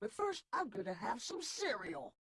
But first, I'm gonna have some cereal.